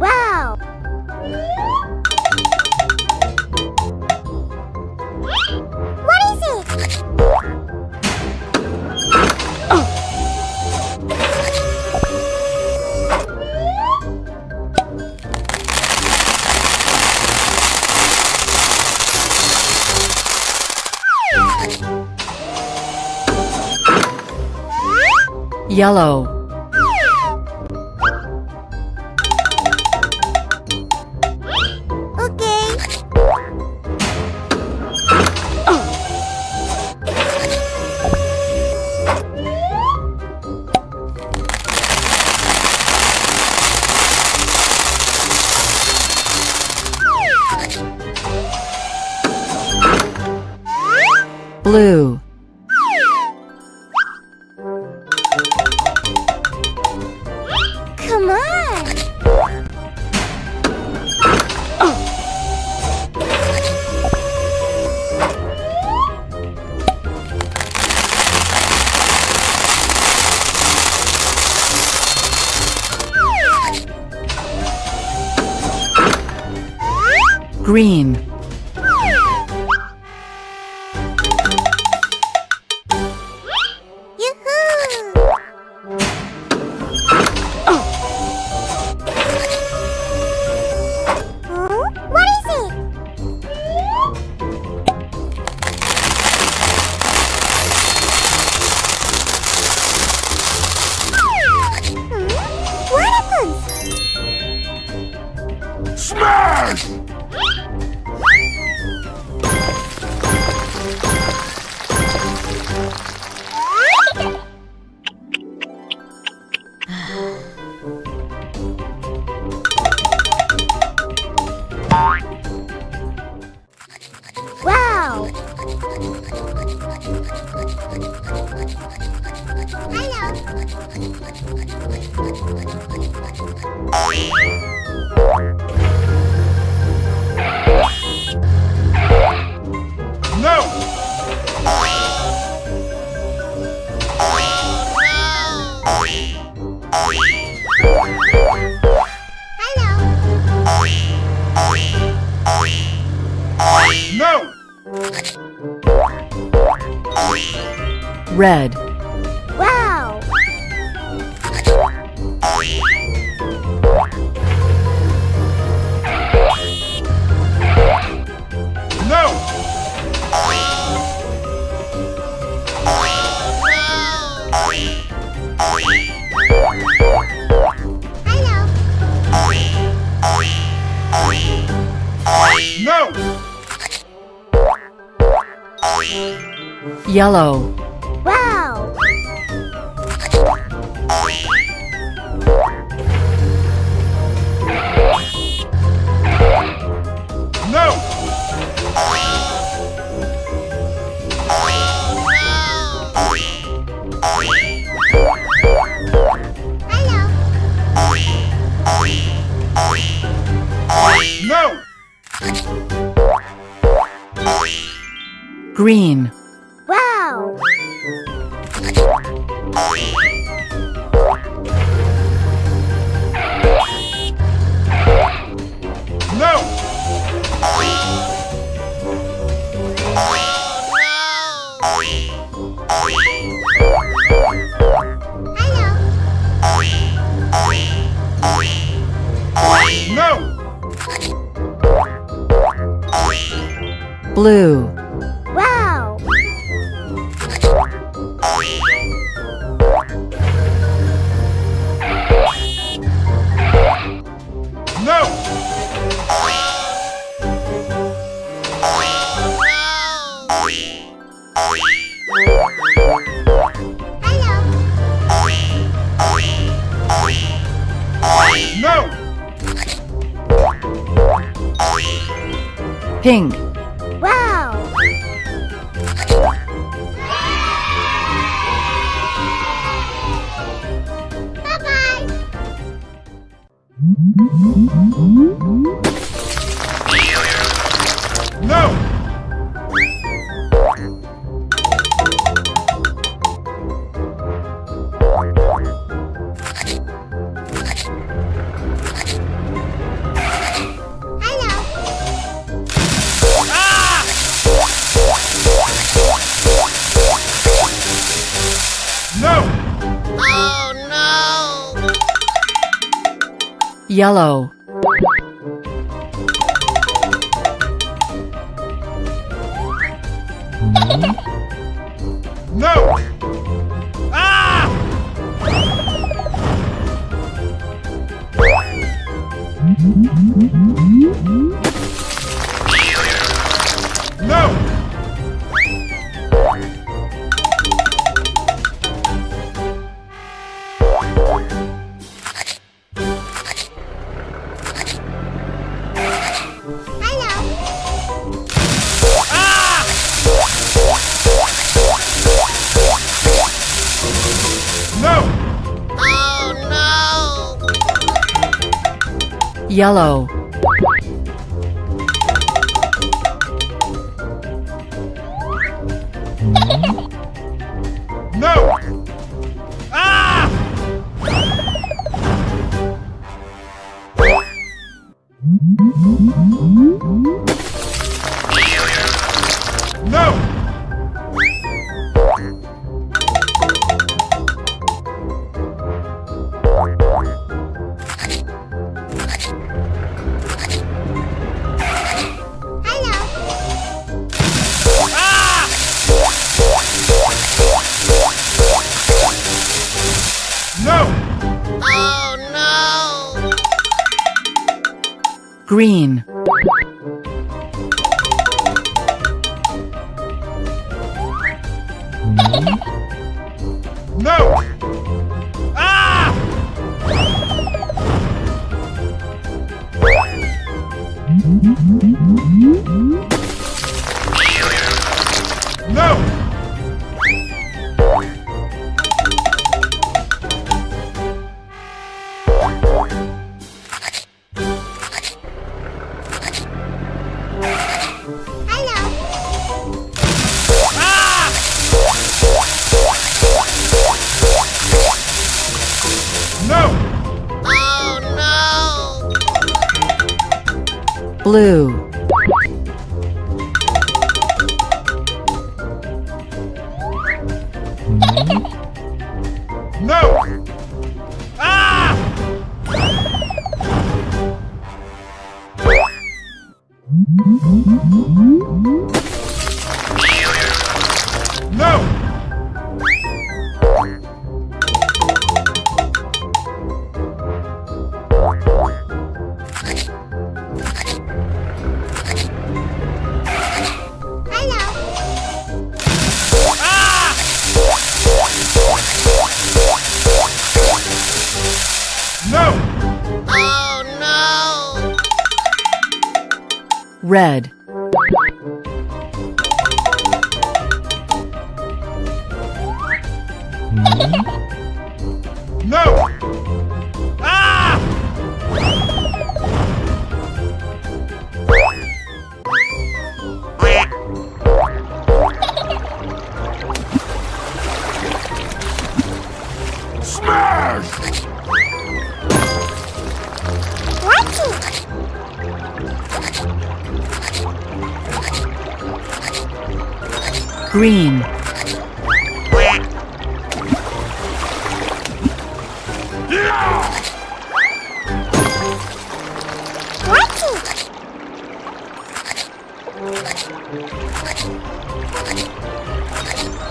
Wow! What is it? yellow, blue, Come on! green, red, yellow, green, Wow. No! Hello. No! blue, pink, Wow. Bye-bye. Yellow, yellow, green, No! Blue, No! Ah! No! Red, No! Ah! Smash! Watch green,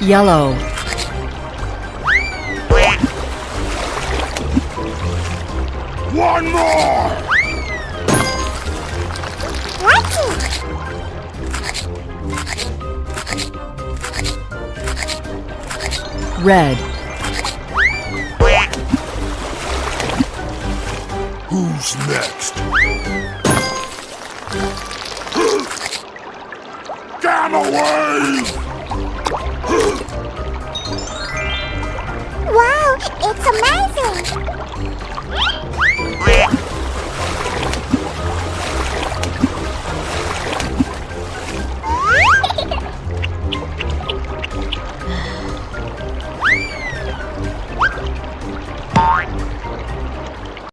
yellow, One more! Red, Who's next? Gamma wave! Wow, it's amazing.